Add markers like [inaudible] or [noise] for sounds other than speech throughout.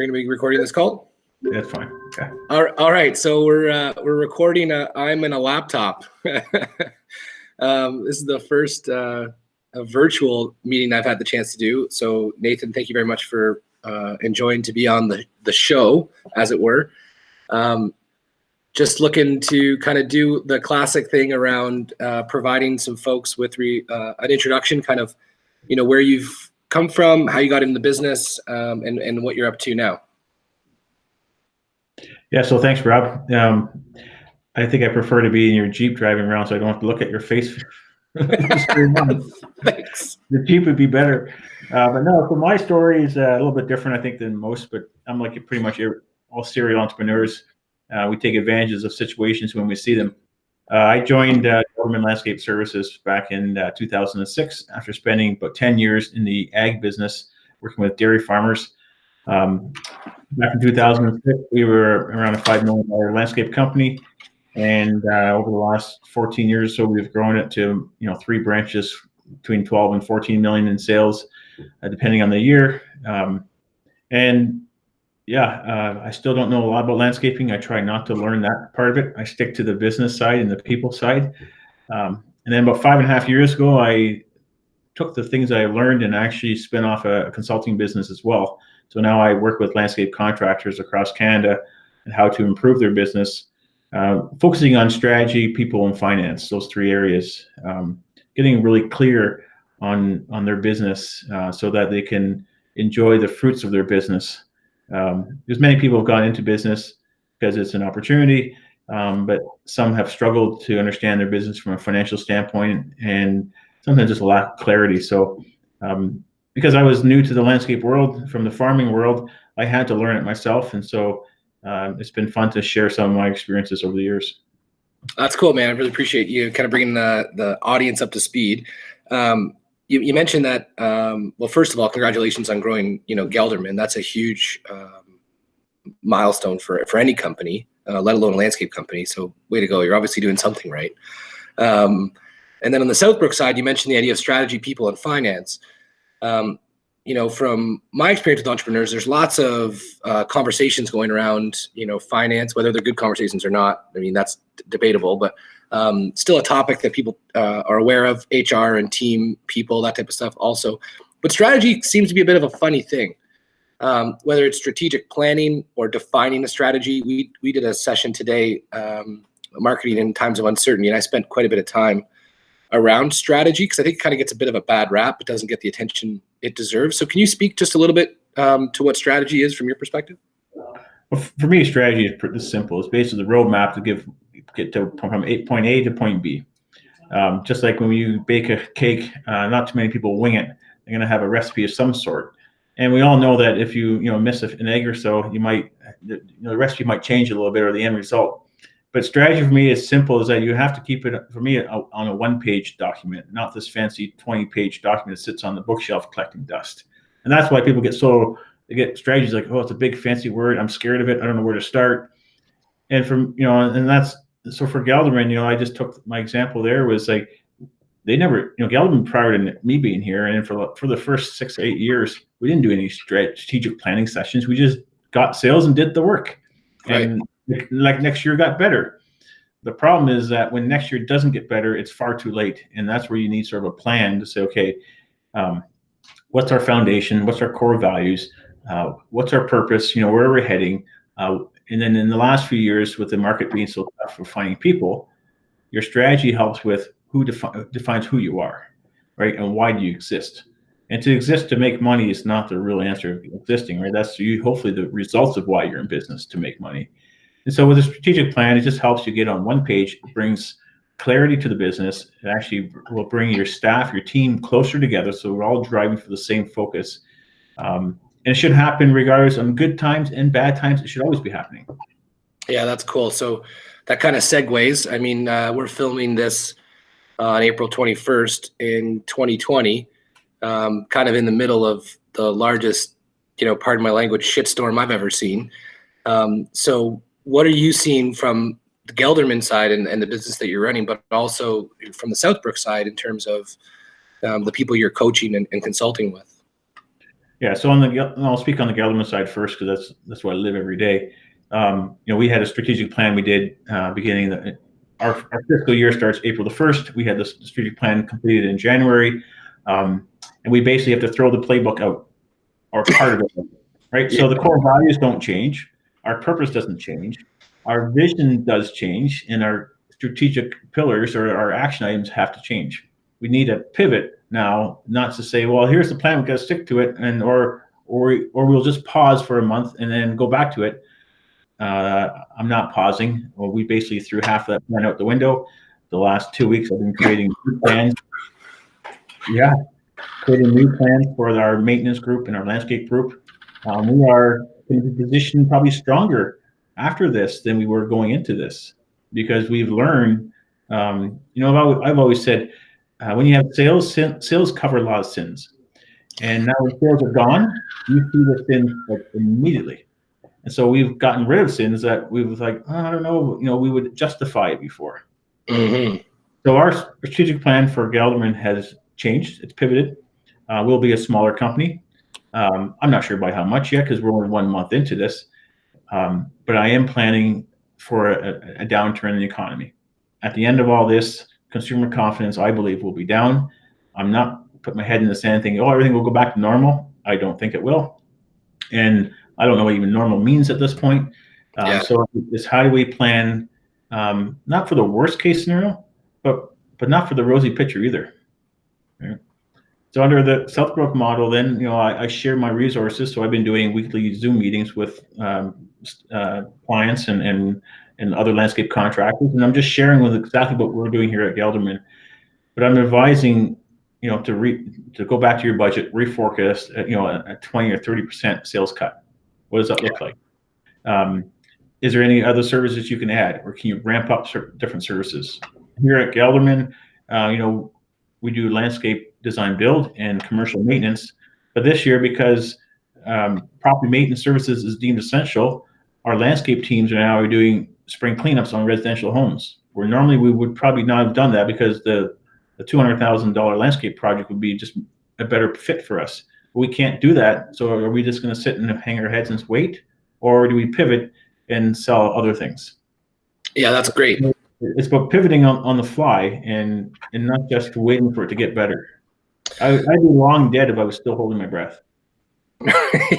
We're going to be recording this call. That's fine. Okay. All, all right. So we're uh, we're recording. A, I'm in a laptop. [laughs] um, this is the first uh, a virtual meeting I've had the chance to do. So Nathan, thank you very much for uh, enjoying to be on the the show, as it were. Um, just looking to kind of do the classic thing around uh, providing some folks with re, uh, an introduction, kind of, you know, where you've come from, how you got in the business, um, and and what you're up to now. Yeah. So thanks, Rob. Um, I think I prefer to be in your Jeep driving around, so I don't have to look at your face. [laughs] [laughs] Thanks. The Jeep would be better. Uh, but no, so my story is uh, a little bit different, I think, than most. But I'm like pretty much all serial entrepreneurs. Uh, we take advantages of situations when we see them. Uh, I joined uh, Landscape Services back in uh, 2006 after spending about 10 years in the ag business, working with dairy farmers. Um, back in 2006, we were around a $5 million landscape company. And uh, over the last 14 years so, we've grown it to, you know, three branches between 12 and 14 million in sales, uh, depending on the year. Um, and yeah, uh, I still don't know a lot about landscaping. I try not to learn that part of it. I stick to the business side and the people side. Um, and then about five and a half years ago, I took the things I learned and actually spin off a, consulting business as well. So now I work with landscape contractors across Canada and how to improve their business, uh, focusing on strategy, people, and finance. Those three areas, um, getting really clear on on their business uh, so that they can enjoy the fruits of their business um, because many people have gone into business because it's an opportunity, um, but some have struggled to understand their business from a financial standpoint and sometimes just lack clarity. So, um, because I was new to the landscape world from the farming world, I had to learn it myself. And so uh, it's been fun to share some of my experiences over the years. That's cool, man. I really appreciate you kind of bringing the, the audience up to speed. Um, you, you mentioned that. Um, well, first of all, congratulations on growing. You know, Gelderman. That's a huge um, milestone for for any company, uh, let alone a landscape company. So, way to go! You're obviously doing something right. Um, and then on the Southbrook side, you mentioned the idea of strategy, people, and finance. Um, you know, from my experience with entrepreneurs, there's lots of uh, conversations going around, you know, finance, whether they're good conversations or not. I mean, that's debatable, but um, still a topic that people uh, are aware of, HR and team people, that type of stuff also. But strategy seems to be a bit of a funny thing. Um, whether it's strategic planning or defining a strategy, we, we did a session today, um, marketing in times of uncertainty, and I spent quite a bit of time around strategy because I think it kind of gets a bit of a bad rap. It doesn't get the attention it deserves. So can you speak just a little bit um, to what strategy is from your perspective? Well, for me, strategy is pretty simple. It's basically the roadmap to give get to from point A to point B. Um, just like when you bake a cake, uh, not too many people wing it. They're going to have a recipe of some sort. And we all know that if you you know miss an egg or so, you might you know the recipe might change a little bit or the end result. But strategy for me is simple: is that you have to keep it for me on a one-page document, not this fancy 20-page document that sits on the bookshelf collecting dust. And that's why people get so they get strategies like, oh, it's a big fancy word. I'm scared of it. I don't know where to start. And from you know, and that's so for Gelderman, you know, I just took my example there was like they never, you know, Gelderman prior to me being here, and for for the first six eight years, we didn't do any strategic planning sessions. We just got sales and did the work, right. and like next year got better. The problem is that when next year doesn't get better, it's far too late, and that's where you need sort of a plan to say, okay, um, what's our foundation? What's our core values? Uh, what's our purpose? You know, where are we heading? Uh, and then in the last few years, with the market being so tough for finding people, your strategy helps with who defi defines who you are, right? And why do you exist? And to exist to make money is not the real answer of existing, right? That's you hopefully the results of why you're in business to make money. And so with a strategic plan, it just helps you get on one page, brings clarity to the business. It actually will bring your staff, your team closer together. So we're all driving for the same focus. Um, and it should happen regardless on good times and bad times. It should always be happening. Yeah, that's cool. So that kind of segues. I mean, uh, we're filming this on April 21st in 2020, um, kind of in the middle of the largest, you know, pardon my language, shitstorm I've ever seen. Um, so what are you seeing from the Gelderman side and, and, the business that you're running, but also from the Southbrook side in terms of um, the people you're coaching and, and consulting with? Yeah. So on the, I'll speak on the Gelderman side first because that's that's where I live every day. Um, you know, we had a strategic plan we did uh, beginning the, our, our fiscal year starts April the first. We had this strategic plan completed in January, um, and we basically have to throw the playbook out or part of it, right? So the core values don't change. Our purpose doesn't change. Our vision does change, and our strategic pillars or our action items have to change. We need a pivot now, not to say, well, here's the plan, we've got to stick to it, and or or or we'll just pause for a month and then go back to it. Uh, I'm not pausing. Well, we basically threw half of that plan out the window. The last two weeks, I've been creating new plans. Yeah, creating new plans for our maintenance group and our landscape group. Um, we are going to be positioned probably stronger after this than we were going into this because we've learned. Um, you know, I've, I've always said uh, when you have sales, sin, sales cover a lot of sins, and now when sales are gone, you see the sins like immediately. And so we've gotten rid of sins that we was like, oh, I don't know, you know, we would justify it before. Mm-hmm. So our strategic plan for Gelderman has changed. It's pivoted. Uh, we'll be a smaller company. Um, I'm not sure by how much yet because we're only one month into this. Um, but I am planning for a, a, downturn in the economy. At the end of all this, consumer confidence, I believe, will be down. I'm not put my head in the sand thinking, oh, everything will go back to normal. I don't think it will. And I don't know what even normal means at this point. Uh, yeah. So it's how do we plan, um, not for the worst case scenario, but but not for the rosy picture either. Right? So under the Southbrook model, then you know I, I, share my resources. So I've been doing weekly Zoom meetings with um, uh, clients and, and and other landscape contractors, and I'm just sharing with exactly what we're doing here at Gelderman. But I'm advising, you know, to re to go back to your budget, reforecast, uh, you know, a, a 20 or 30 percent sales cut. What does that look like? Um, is there any other services you can add, or can you ramp up different services? Here at Gelderman, uh, you know, we do landscape design build and commercial maintenance. But this year, because um, property maintenance services is deemed essential, our landscape teams are now doing spring cleanups on residential homes. Where normally we would probably not have done that because the the two hundred thousand dollar landscape project would be just a better fit for us we can't do that. So are we just going to sit and hang our heads and wait, or do we pivot and sell other things? Yeah, that's great. It's about pivoting on, on the fly and and not just waiting for it to get better. I, I'd be long dead if I was still holding my breath. [laughs]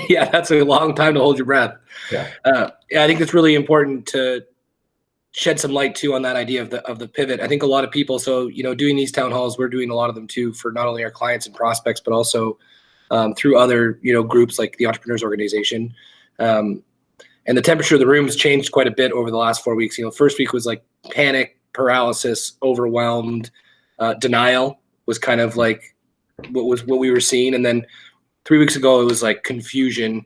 yeah, that's a long time to hold your breath. Yeah. Uh, yeah, I think it's really important to shed some light too on that idea of the of the pivot. I think a lot of people. So you know, doing these town halls, we're doing a lot of them too for not only our clients and prospects, but also um, through other you know groups like the Entrepreneurs Organization. Um, and the temperature of the room has changed quite a bit over the last four weeks. You know, first week was like panic, paralysis, overwhelmed, uh, denial was kind of like what was what we were seeing, and then three weeks ago it was like confusion,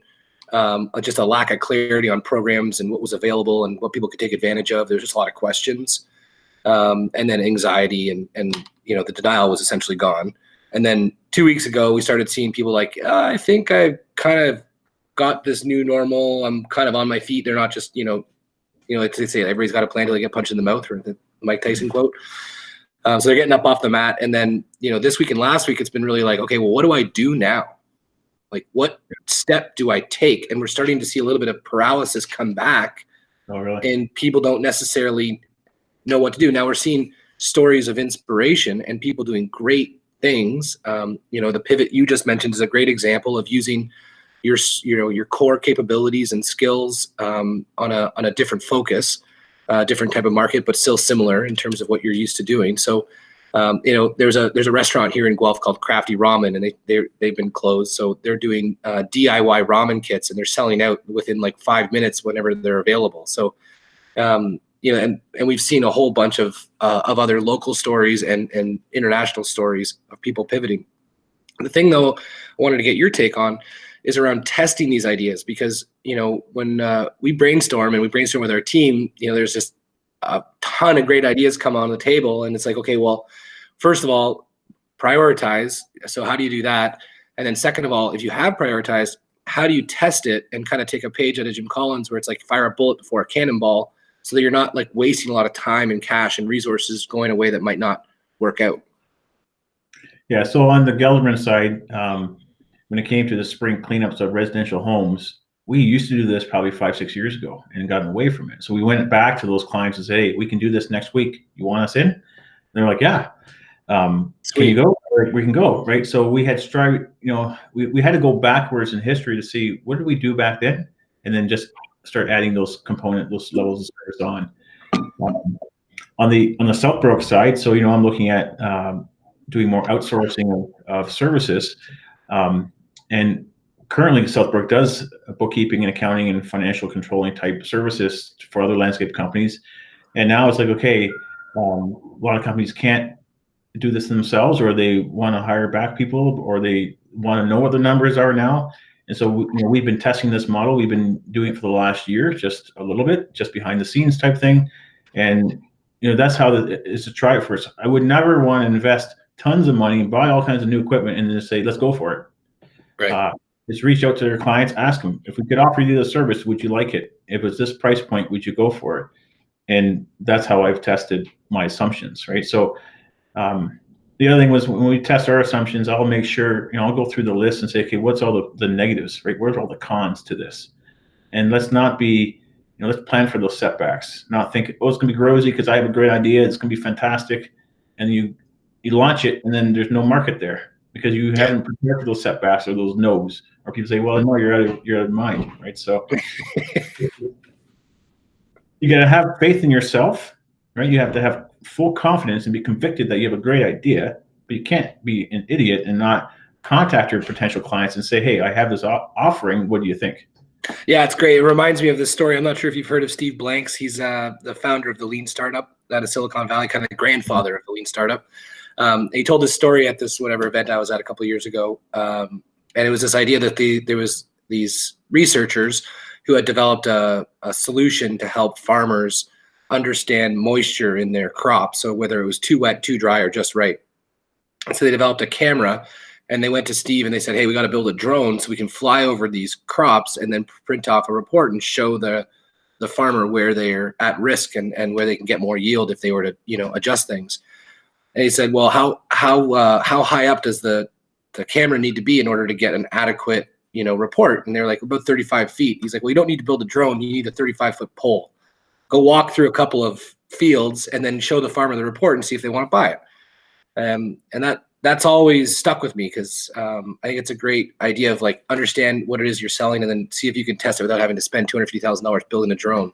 um, just a lack of clarity on programs and what was available and what people could take advantage of. There's just a lot of questions, um, and then anxiety and and you know the denial was essentially gone. And then two weeks ago, we started seeing people like, uh, I think I've kind of got this new normal. I'm kind of on my feet. They're not just, you know, you know, like they say everybody's got a plan to they get punched in the mouth, or the Mike Tyson quote. Um, so they're getting up off the mat. And then, you know, this week and last week, it's been really like, okay, well, what do I do now? Like, what step do I take? And we're starting to see a little bit of paralysis come back. Oh, really? And people don't necessarily know what to do. Now we're seeing stories of inspiration and people doing great things. Um, you know, the pivot you just mentioned is a great example of using your you know your core capabilities and skills um, on a on a different focus, uh, different type of market, but still similar in terms of what you're used to doing. So. Um, you know, there's a there's a restaurant here in Guelph called Crafty Ramen, and they they they've been closed. So they're doing uh, DIY ramen kits, and they're selling out within like five minutes whenever they're available. So, um, you know, and, and we've seen a whole bunch of uh, of other local stories and and international stories of people pivoting. The thing, though, I wanted to get your take on is around testing these ideas because you know when uh, we brainstorm and we brainstorm with our team, you know, there's just a ton of great ideas come on the table, and it's like, okay, well, first of all, prioritize. So how do you do that? And then second of all, if you have prioritized, how do you test it and kind of take a page out of Jim Collins where it's like fire a bullet before a cannonball so that you're not like wasting a lot of time and cash and resources going away that might not work out. Yeah. So on the Gelderman side, um, when it came to the spring cleanups of residential homes, we used to do this probably five, six years ago and gotten away from it. So we went back to those clients and said, hey, we can do this next week. You want us in? And they're like, yeah. Um, can you go? We can go, right? So we had strive, you know, we, we had to go backwards in history to see what did we do back then, and then just start adding those component, those levels of service on. Um, on the on the Southbrook side, so you know, I'm looking at um, doing more outsourcing of, of services, um, and currently Southbrook does bookkeeping and accounting and financial controlling type services for other landscape companies. And now it's like, okay, um, a lot of companies can't do this themselves or they want to hire back people or they want to know what the numbers are now. And so you know, we've been testing this model. We've been doing it for the last year, just a little bit, just behind the scenes type thing. And you know, that's how the, is to try it first. I would never want to invest tons of money and buy all kinds of new equipment and then say, let's go for it. Right. Uh, is reach out to their clients, ask them if we could offer you the service, would you like it? If it's this price point, would you go for it? And that's how I've tested my assumptions, right? So um, the other thing was when we test our assumptions, I'll make sure, you know, I'll go through the list and say, okay, what's all the, the negatives, right? Where's all the cons to this? And let's not be, you know, let's plan for those setbacks, not think, oh, it's gonna be rosy because I have a great idea, it's gonna be fantastic. And you you launch it and then there's no market there because you haven't prepared for those setbacks or those no's or people say, well, no, you're out of, you're out of mind, right? So [laughs] you got to have faith in yourself, right? You have to have full confidence and be convicted that you have a great idea, but you can't be an idiot and not contact your potential clients and say, hey, I have this offering. What do you think? Yeah, it's great. It reminds me of this story. I'm not sure if you've heard of Steve Blanks. He's uh, the founder of the Lean Startup out of Silicon Valley, kind of the grandfather of the Lean Startup. Um, he told this story at this whatever event I was at a couple years ago. Um, and it was this idea that the there was these researchers who had developed a, a solution to help farmers understand moisture in their crops. So whether it was too wet, too dry, or just right. so they developed a camera and they went to Steve and they said, Hey, we got to build a drone so we can fly over these crops and then print off a report and show the the farmer where they're at risk and, and where they can get more yield if they were to, you know, adjust things. And he said, Well, how how uh, how high up does the the camera need to be in order to get an adequate you know report and they're like about 35 feet he's like well you don't need to build a drone you need a 35 foot pole go walk through a couple of fields and then show the farmer the report and see if they want to buy it um, and that that's always stuck with me because um, I think it's a great idea of like understand what it is you're selling and then see if you can test it without having to spend two hundred fifty thousand dollars building a drone.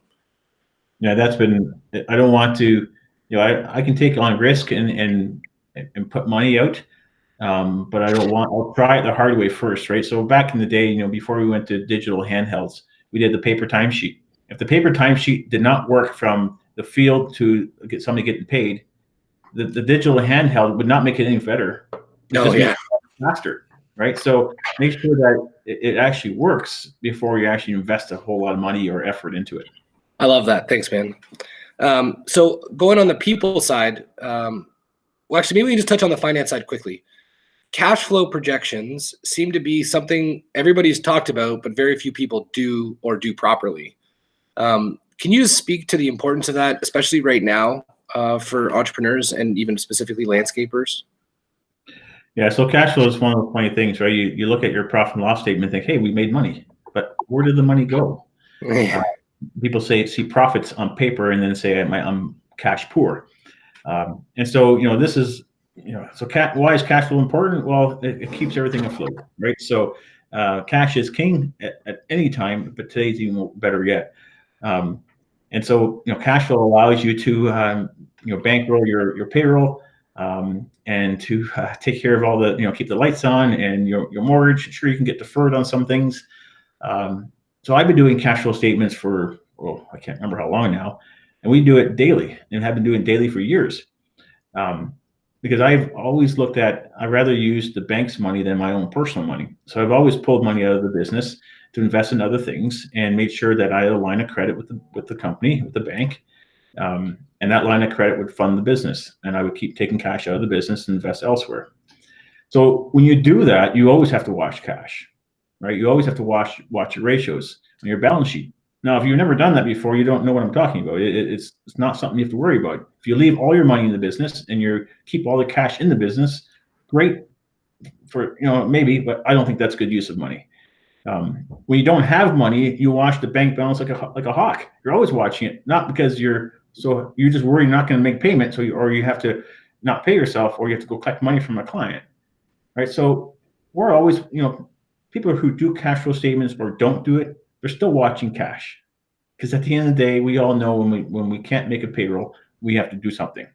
Yeah, that's been. I don't want to. You know, I, I can take on risk and and and put money out, um, but I don't want, I'll try it the hard way first, right? So back in the day, you know, before we went to digital handhelds, we did the paper timesheet. If the paper timesheet did not work from the field to get somebody getting paid, the, the digital handheld would not make it any better. No, yeah. Faster, right? So make sure that it, it actually works before you actually invest a whole lot of money or effort into it. I love that. Thanks, man. Um, so going on the people side, um, well, actually, maybe we can just touch on the finance side quickly cash flow projections seem to be something everybody's talked about, but very few people do or do properly. Um, can you speak to the importance of that, especially right now uh, for entrepreneurs and even specifically landscapers? Yeah, so cash flow is one of the funny things, right? You, you look at your profit and loss statement and think, hey, we made money, but where did the money go? [laughs] Uh, people say see profits on paper and then say I'm, I'm cash poor. Um, and so, you know, this is you know, so cat, why is cash flow important? Well, it, it keeps everything afloat, right? So uh, cash is king at, at, any time, but today's even better yet. Um, and so, you know, cash flow allows you to, um, you know, bankroll your your payroll um, and to uh, take care of all the, you know, keep the lights on and your your mortgage. Sure, you can get deferred on some things. Um, so I've been doing cash flow statements for, well, I can't remember how long now, and we do it daily and have been doing daily for years. Um, because I've always looked at I rather use the bank's money than my own personal money. So I've always pulled money out of the business to invest in other things and made sure that I had a line of credit with the with the company, with the bank. Um, and that line of credit would fund the business and I would keep taking cash out of the business and invest elsewhere. So when you do that, you always have to watch cash, right? You always have to watch watch your ratios on your balance sheet. Now, if you've never done that before, you don't know what I'm talking about. It, it's, it's not something you have to worry about. If you leave all your money in the business and you keep all the cash in the business, great, for you know maybe, but I don't think that's good use of money. Um, when you don't have money, you watch the bank balance like a like a hawk. You're always watching it, not because you're so you're just worried you're not going to make payment, so you, or you have to not pay yourself, or you have to go collect money from a client, right? So we're always, you know, people who do cash flow statements or don't do it, they're still watching cash, because at the end of the day, we all know when we when we can't make a payroll, we have to do something.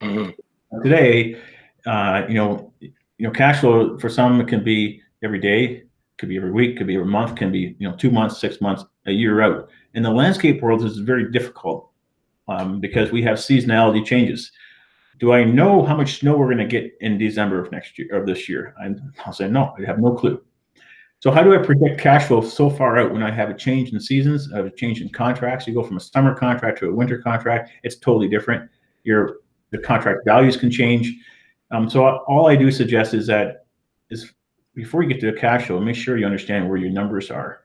Mhm. Today, uh, you know, you know, cash flow for some it can be every day, could be every week, could be every month, can be you know two months, six months, a year out. In the landscape world, this is very difficult um, because we have seasonality changes. Do I know how much snow we're going to get in December of next year of this year? I'll say no, I have no clue. So how do I predict cash flow so far out when I have a change in seasons, a change in contracts? You go from a summer contract to a winter contract, it's totally different. Your the contract values can change. Um, so all I do suggest is that is before you get to a cash flow, make sure you understand where your numbers are,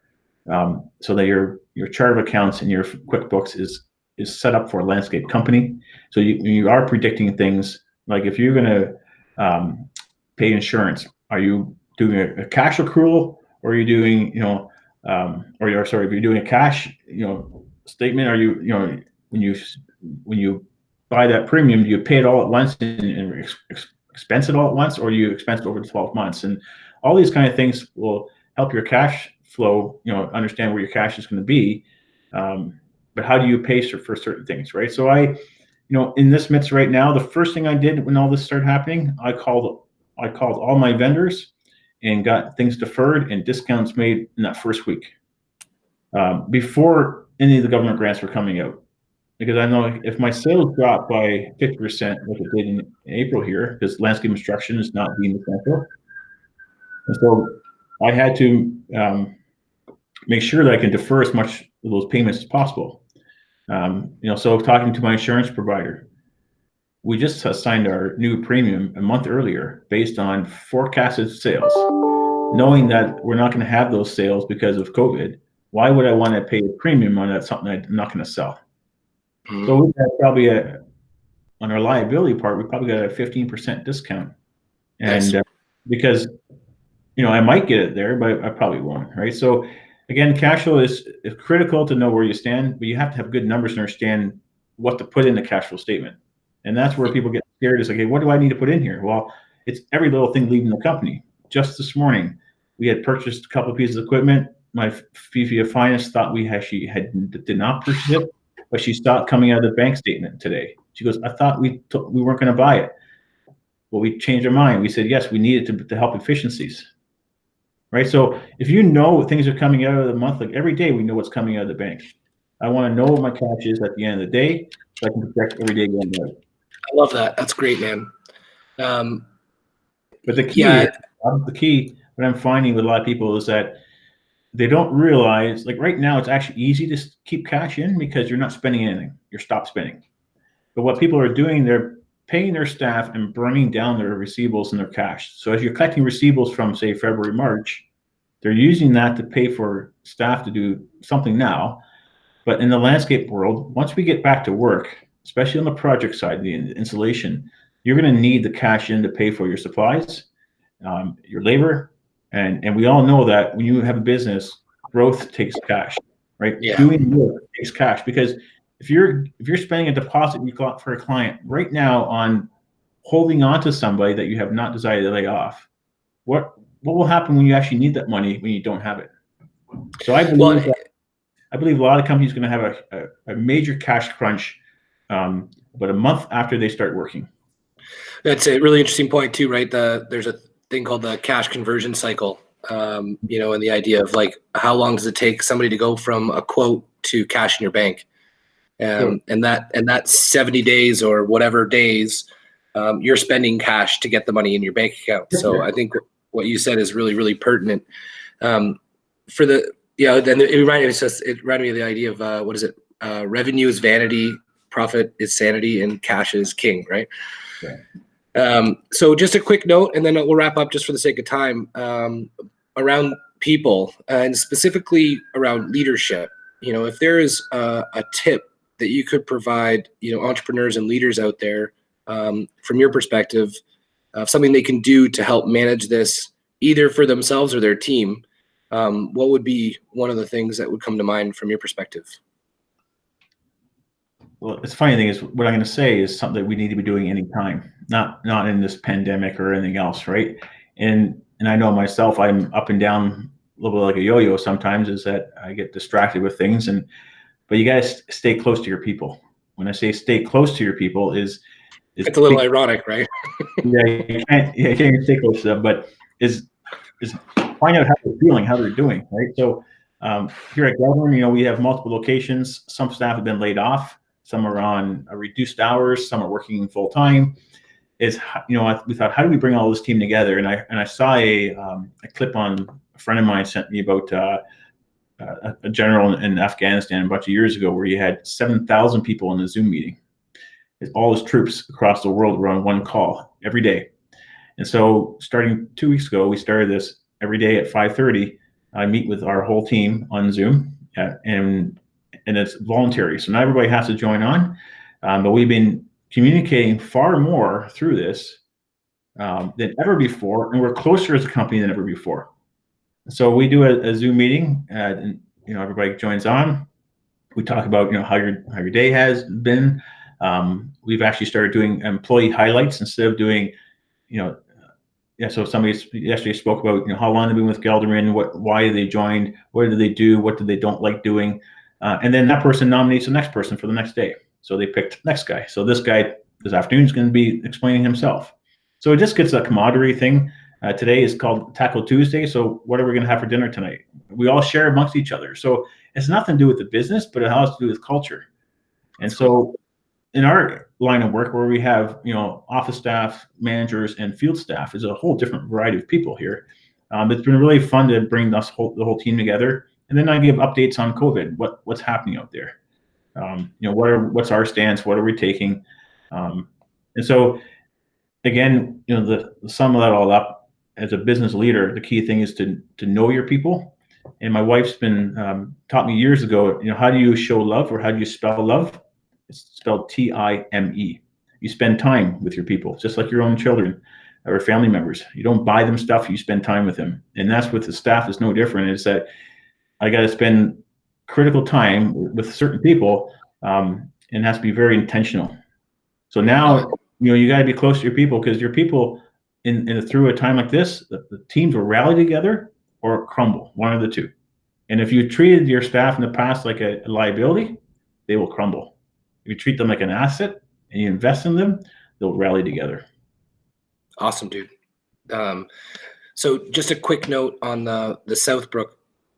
um, so that your your chart of accounts and your QuickBooks is is set up for a landscape company. So you you are predicting things like if you're going to um, pay insurance, are you doing a, cash accrual or are you doing you know um, or you're sorry if you're doing a cash you know statement, are you you know when you when you buy that premium, do you pay it all at once and, and ex expense it all at once, or you expense it over 12 months? And all these kind of things will help your cash flow, you know, understand where your cash is going to be. Um, but how do you pay for certain things, right? So I, you know, in this midst right now, the first thing I did when all this started happening, I called, I called all my vendors and got things deferred and discounts made in that first week um, before any of the government grants were coming out because I know if my sales drop by 50%, like it did in April here, because landscape construction is not being essential. And so I had to um, make sure that I can defer as much of those payments as possible. Um, you know, so talking to my insurance provider, we just assigned our new premium a month earlier based on forecasted sales, knowing that we're not going to have those sales because of COVID. Why would I want to pay a premium on that something I'm not going to sell? Mhm. So we got probably a, on our liability part, we probably got a fifteen percent discount. Nice. And uh, because, you know, I might get it there, but I probably won't, right? So again, cash flow is, is critical to know where you stand, but you have to have good numbers to understand what to put in the cash flow statement. And that's where people get scared is like, hey, what do I need to put in here? Well, it's every little thing leaving the company. Just this morning, we had purchased a couple of pieces of equipment. My Fifi of Finance thought we actually had did not purchase it but she stopped coming out of the bank statement today. She goes, I thought we we weren't going to buy it. Well, we changed our mind. We said, yes, we need it to, to help efficiencies. Right. So if you know things are coming out of the month, like every day we know what's coming out of the bank. I want to know what my cash is at the end of the day so I can protect every day going out. I love that. That's great, man. Um, But the key, Yeah. the key, what I'm finding with a lot of people is that they don't realize, like right now, it's actually easy to keep cash in because you're not spending anything. You're stop spending. But what people are doing, they're paying their staff and burning down their receivables and their cash. So as you're collecting receivables from, say, February, March, they're using that to pay for staff to do something now. But in the landscape world, once we get back to work, especially on the project side, the in- installation, you're going to need the cash in to pay for your supplies, um, your labor, and and we all know that when you have a business, growth takes cash, right? Yeah. Doing work takes cash because if you're if you're spending a deposit you got for a client right now on holding on to somebody that you have not decided to lay off, what what will happen when you actually need that money when you don't have it? So I believe well, that, I believe a lot of companies are going to have a, a, a major cash crunch, um, but a month after they start working. That's a really interesting point too, right? The there's a thing called the cash conversion cycle. Um, you know, and the idea of like how long does it take somebody to go from a quote to cash in your bank? Um, and that and that 70 days or whatever days um, you're spending cash to get the money in your bank account. So I think what you said is really, really pertinent. Um, for the yeah, then it reminded me it reminded me of the idea of uh, what is it? Uh, revenue is vanity, profit is sanity, and cash is king, right? Right. Um, so just a quick note, and then we'll wrap up just for the sake of time um, around people and specifically around leadership. You know, if there is a, a tip that you could provide, you know, entrepreneurs and leaders out there um, from your perspective of something they can do to help manage this either for themselves or their team, um, what would be one of the things that would come to mind from your perspective? Well, it's funny thing is what I'm going to say is something that we need to be doing anytime, not not in this pandemic or anything else, right? And and I know myself, I'm up and down a little bit like a yo-yo sometimes. Is that I get distracted with things, and but you guys stay close to your people. When I say stay close to your people, is, is it's a little ironic, right? [laughs] yeah, you can't yeah, you can't stay close to them, but is is find out how they're feeling, how they're doing, right? So um, here at Gelderman, you know, we have multiple locations. Some staff have been laid off. Some are on reduced hours. Some are working full time. Is you know, we thought, how do we bring all this team together? And I and I saw a, um, a clip on a friend of mine sent me about uh, a, a general in Afghanistan a bunch of years ago where he had seven thousand people in a Zoom meeting. All his troops across the world were on one call every day. And so starting two weeks ago, we started this every day at 5.30. I meet with our whole team on Zoom and, and it's voluntary. So not everybody has to join on, um, but we've been communicating far more through this um, than ever before. And we're closer as a company than ever before. So we do a, a Zoom meeting uh, and, you know, everybody joins on. We talk about, you know, how your, how your day has been. Um, we've actually started doing employee highlights instead of doing, you know, yeah, so somebody yesterday spoke about you know how long they've been with Gelderman, what why they joined, what do they do, what do they don't like doing, uh, and then that person nominates the next person for the next day. So they picked next guy. So this guy this afternoon is going to be explaining himself. So it just gets a camaraderie thing. Uh, today is called Taco Tuesday. So what are we going to have for dinner tonight? We all share amongst each other. So it's nothing to do with the business, but it has to do with culture. And so in our line of work where we have you know office staff managers and field staff is a whole different variety of people here um, it's been really fun to bring us whole, the whole team together and then i give updates on covid what what's happening out there um, you know what are what's our stance what are we taking um, and so again you know the, the sum of that all up as a business leader the key thing is to to know your people and my wife's been um, taught me years ago you know how do you show love or how do you spell love it's spelled T-I-M-E. You spend time with your people, just like your own children or family members. You don't buy them stuff, you spend time with them. And that's what the staff is no different, is that I got to spend critical time with certain people um, and has to be very intentional. So now, you know, you got to be close to your people because your people in, in through a time like this, the, the teams will rally together or crumble, one of the two. And if you treated your staff in the past like a, a liability, they will crumble. If you treat them like an asset and you invest in them, they'll rally together. Awesome, dude. Um, so just a quick note on the the Southbrook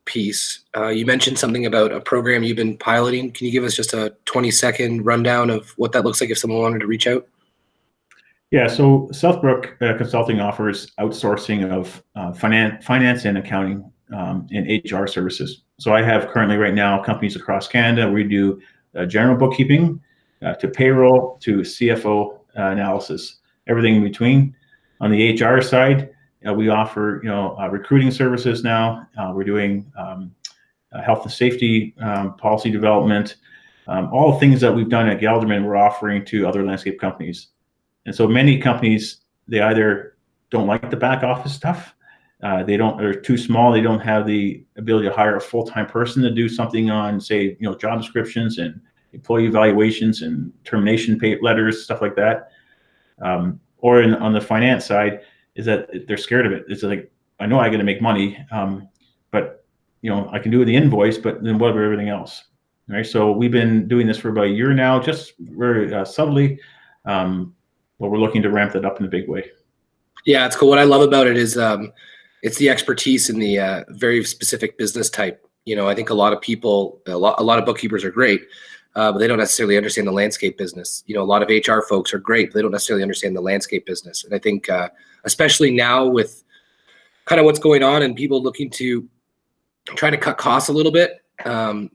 piece. Uh, you mentioned something about a program you've been piloting. Can you give us just a 20 second rundown of what that looks like if someone wanted to reach out? Yeah, so Southbrook uh, Consulting offers outsourcing of uh, finance, finance and accounting um, and HR services. So I have currently right now companies across Canada. We do uh, general bookkeeping uh, to payroll to CFO uh, analysis, everything in between. On the HR side, we offer you know recruiting services now. we're doing um, health and safety um, policy development, um, all things that we've done at Gelderman, we're offering to other landscape companies. And so many companies, they either don't like the back office stuff, uh, they don't, they're too small, they don't have the ability to hire a full-time person to do something on, say, you know, job descriptions and employee evaluations and termination letters, stuff like that. Um, or in, on the finance side, is that they're scared of it. It's like, I know I got to make money, um, but you know, I can do the invoice, but then what about everything else? Right. So we've been doing this for about a year now, just very uh, subtly, um, but we're looking to ramp that up in a big way. Yeah, it's cool. What I love about it is um, it's the expertise in the uh, very specific business type. You know, I think a lot of people, a lot, a lot of bookkeepers are great, uh, but they don't necessarily understand the landscape business. You know, a lot of HR folks are great, but they don't necessarily understand the landscape business. And I think, uh, especially now with kind of what's going on and people looking to try to cut costs a little bit, um,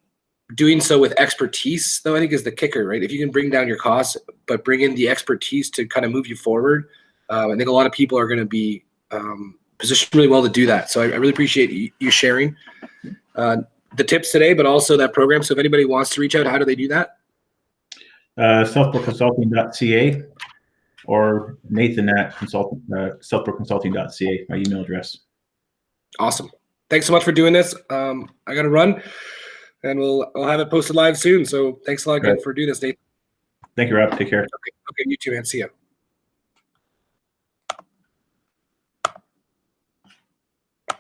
doing so with expertise, though, I think is the kicker, right? If you can bring down your costs, but bring in the expertise to kind of move you forward, uh, I think a lot of people are going to be um, positioned really well to do that. So I, I really appreciate you, sharing. Uh, the tips today, but also that program. So if anybody wants to reach out, how do they do that? Uh, southbrookconsulting.ca. or Nathan at consult, uh, my email address. Awesome. Thanks so much for doing this. Um, I got to run, and we'll I'll have it posted live soon. So thanks a lot again Right. for doing this, Nate. Thank you, Rob. Take care. Okay, okay, you too, man. See ya.